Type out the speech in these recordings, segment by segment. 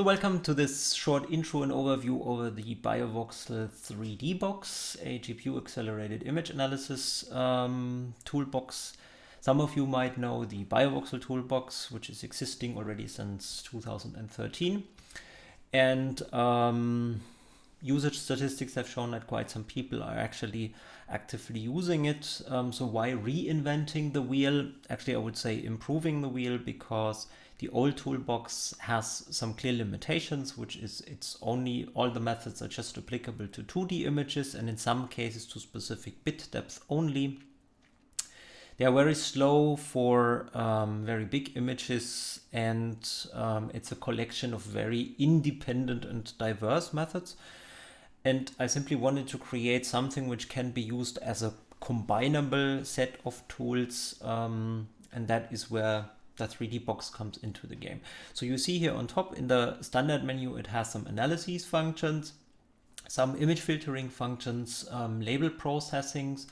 So welcome to this short intro and overview over the BioVoxel 3D box, a GPU accelerated image analysis um, toolbox. Some of you might know the BioVoxel toolbox, which is existing already since 2013. And um, usage statistics have shown that quite some people are actually actively using it. Um, so why reinventing the wheel? Actually, I would say improving the wheel because the old toolbox has some clear limitations, which is it's only all the methods are just applicable to 2D images and in some cases to specific bit depth only. They are very slow for um, very big images and um, it's a collection of very independent and diverse methods. And I simply wanted to create something which can be used as a combinable set of tools. Um, and that is where the 3D box comes into the game. So you see here on top in the standard menu, it has some analyses functions, some image filtering functions, um, label processings,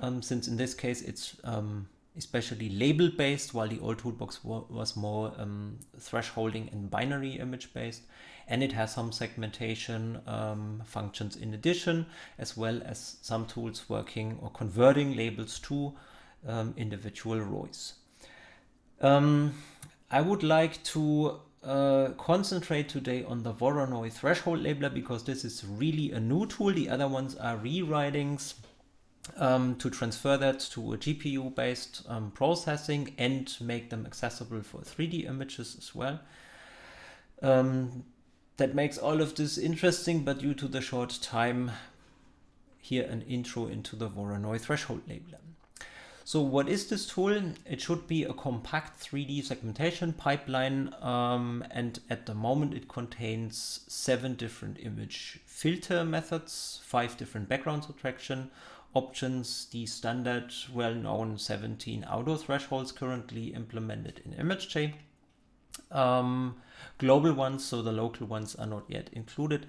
um, since in this case it's um, especially label based, while the old toolbox was more um, thresholding and binary image based. And it has some segmentation um, functions in addition, as well as some tools working or converting labels to um, individual ROIs. Um, I would like to uh, concentrate today on the Voronoi threshold labeler because this is really a new tool. The other ones are rewritings um, to transfer that to a GPU based um, processing and make them accessible for 3D images as well. Um, that makes all of this interesting, but due to the short time, here an intro into the Voronoi threshold labeler. So what is this tool? It should be a compact 3D segmentation pipeline um, and at the moment it contains seven different image filter methods, five different background subtraction options, the standard well-known 17 auto thresholds currently implemented in ImageJ. Um, global ones, so the local ones are not yet included.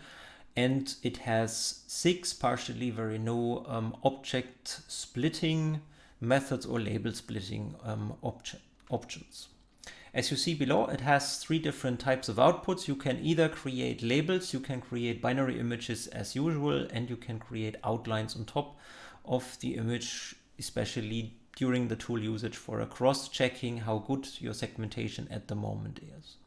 And it has six partially very new um, object splitting methods or label splitting um, options. As you see below, it has three different types of outputs. You can either create labels, you can create binary images as usual, and you can create outlines on top of the image, especially during the tool usage for a cross-checking how good your segmentation at the moment is.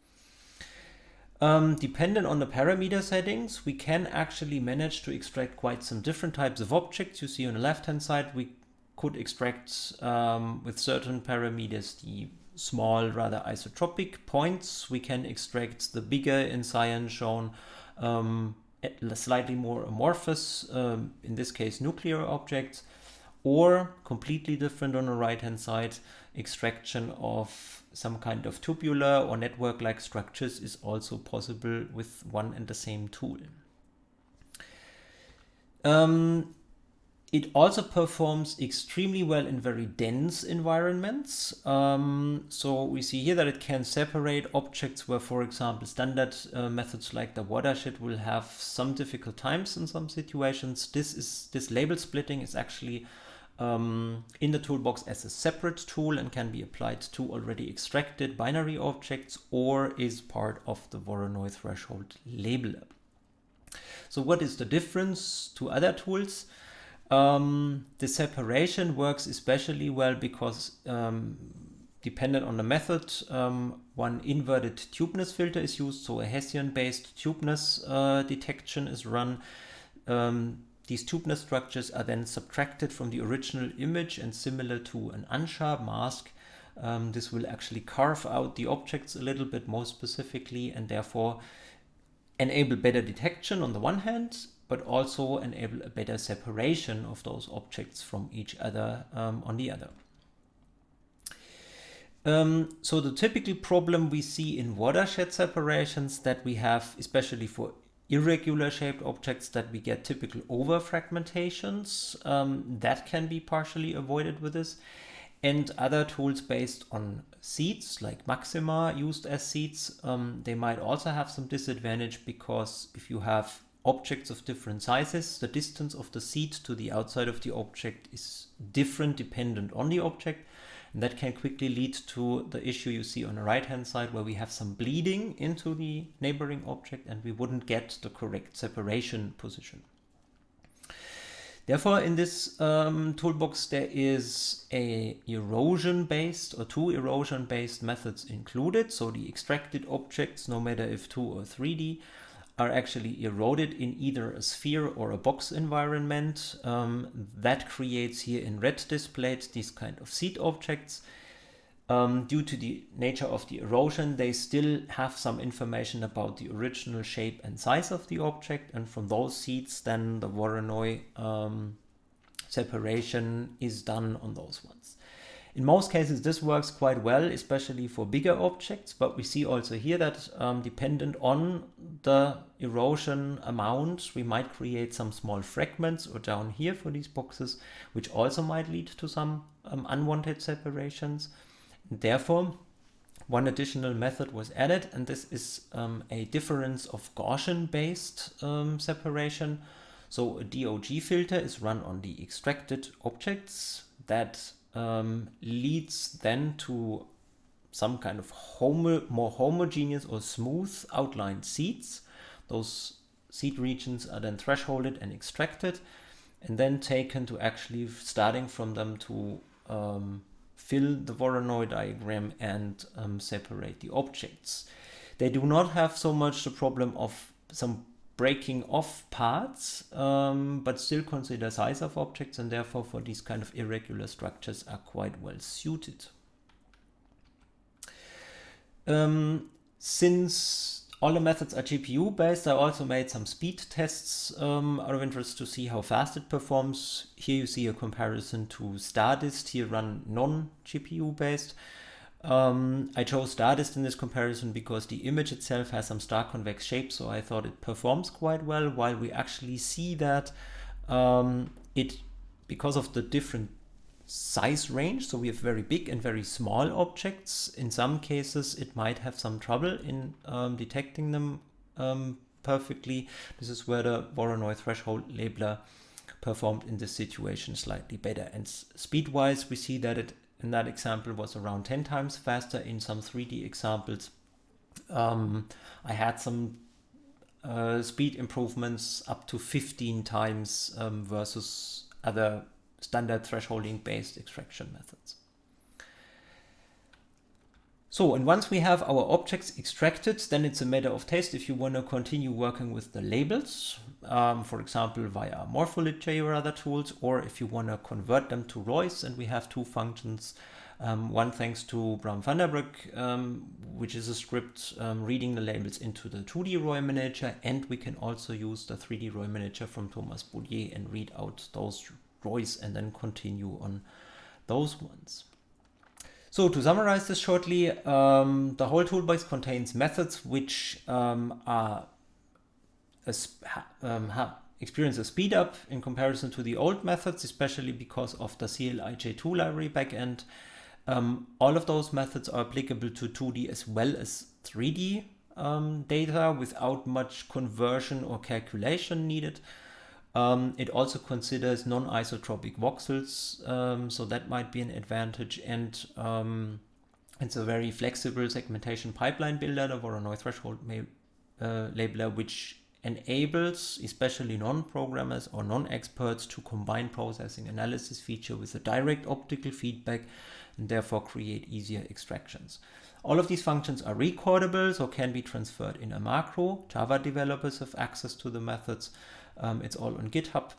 Um, dependent on the parameter settings, we can actually manage to extract quite some different types of objects. You see on the left-hand side, we could extract um, with certain parameters the small, rather isotropic points. We can extract the bigger in cyan shown, um, slightly more amorphous, um, in this case nuclear objects, or completely different on the right hand side, extraction of some kind of tubular or network-like structures is also possible with one and the same tool. Um, it also performs extremely well in very dense environments. Um, so we see here that it can separate objects where, for example, standard uh, methods like the watershed will have some difficult times in some situations. This is this label splitting is actually um, in the toolbox as a separate tool and can be applied to already extracted binary objects or is part of the Voronoi threshold labeler. So what is the difference to other tools? Um, the separation works especially well because um, dependent on the method, um, one inverted tubeness filter is used, so a Hessian-based tubeness uh, detection is run. Um, these tubeness structures are then subtracted from the original image and similar to an unsharp mask, um, this will actually carve out the objects a little bit more specifically and therefore enable better detection on the one hand but also enable a better separation of those objects from each other um, on the other. Um, so the typical problem we see in watershed separations that we have, especially for irregular shaped objects, that we get typical over fragmentations. Um, that can be partially avoided with this. And other tools based on seeds, like Maxima used as seeds, um, they might also have some disadvantage because if you have objects of different sizes, the distance of the seed to the outside of the object is different dependent on the object. And that can quickly lead to the issue you see on the right hand side where we have some bleeding into the neighboring object and we wouldn't get the correct separation position. Therefore, in this um, toolbox, there is a erosion-based or two erosion-based methods included. So the extracted objects, no matter if 2 or 3D, are actually eroded in either a sphere or a box environment. Um, that creates here in red displayed these kind of seed objects. Um, due to the nature of the erosion, they still have some information about the original shape and size of the object. And from those seeds, then the Voronoi um, separation is done on those ones. In most cases, this works quite well, especially for bigger objects, but we see also here that um, dependent on the erosion amount, we might create some small fragments or down here for these boxes, which also might lead to some um, unwanted separations. Therefore, one additional method was added, and this is um, a difference of Gaussian-based um, separation. So a DOG filter is run on the extracted objects that um, leads then to some kind of homo more homogeneous or smooth outlined seeds. Those seed regions are then thresholded and extracted and then taken to actually starting from them to um, fill the Voronoi diagram and um, separate the objects. They do not have so much the problem of some breaking off parts, um, but still consider size of objects and therefore for these kind of irregular structures are quite well suited. Um, since all the methods are GPU based. I also made some speed tests um, out of interest to see how fast it performs. Here you see a comparison to Stardist, here run non-GPU based. Um, I chose Stardist in this comparison because the image itself has some star convex shape, so I thought it performs quite well, while we actually see that um, it, because of the different size range. So we have very big and very small objects. In some cases, it might have some trouble in um, detecting them um, perfectly. This is where the Voronoi threshold labeler performed in this situation slightly better. And speed-wise, we see that it in that example was around 10 times faster. In some 3D examples, um, I had some uh, speed improvements up to 15 times um, versus other standard thresholding based extraction methods. So, and once we have our objects extracted, then it's a matter of taste if you want to continue working with the labels, um, for example, via MorphoLibJ or other tools, or if you want to convert them to ROIs, and we have two functions. Um, one thanks to Bram van der Broek, um, which is a script um, reading the labels into the 2D ROI manager, and we can also use the 3D ROI manager from Thomas Boudier and read out those ROIs and then continue on those ones. So to summarize this shortly, um, the whole toolbox contains methods which um, are um, experience a speed up in comparison to the old methods, especially because of the CLIJ2 library backend. Um, all of those methods are applicable to 2D as well as 3D um, data without much conversion or calculation needed. Um, it also considers non-isotropic voxels, um, so that might be an advantage. And um, it's a very flexible segmentation pipeline builder, the Voronoi threshold uh, labeler, which enables especially non-programmers or non-experts to combine processing analysis feature with a direct optical feedback and therefore create easier extractions. All of these functions are recordable, so can be transferred in a macro. Java developers have access to the methods. Um, it's all on GitHub.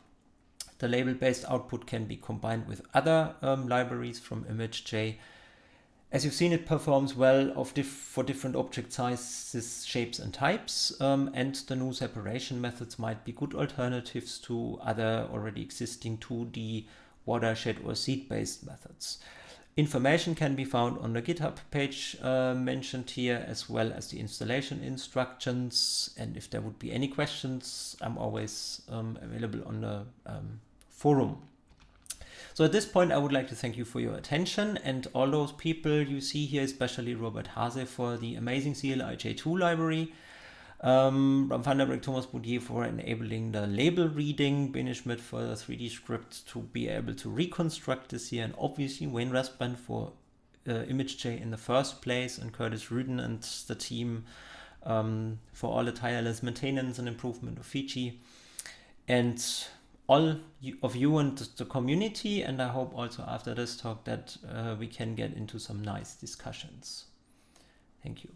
The label-based output can be combined with other um, libraries from ImageJ. As you've seen, it performs well for different object sizes, shapes, and types, um, and the new separation methods might be good alternatives to other already existing 2D watershed or seed-based methods. Information can be found on the GitHub page uh, mentioned here, as well as the installation instructions. And if there would be any questions, I'm always um, available on the um, forum. So at this point, I would like to thank you for your attention and all those people you see here, especially Robert Haase for the amazing CLIJ2 library. Um, Bram van der Broek, Thomas Boudier for enabling the label reading, Bene Schmid for the 3D script to be able to reconstruct this here, and obviously Wayne Rasband for uh, ImageJ in the first place, and Curtis Rueden and the team um, for all the tireless maintenance and improvement of Fiji. And all of you and the community, and I hope also after this talk that uh, we can get into some nice discussions. Thank you.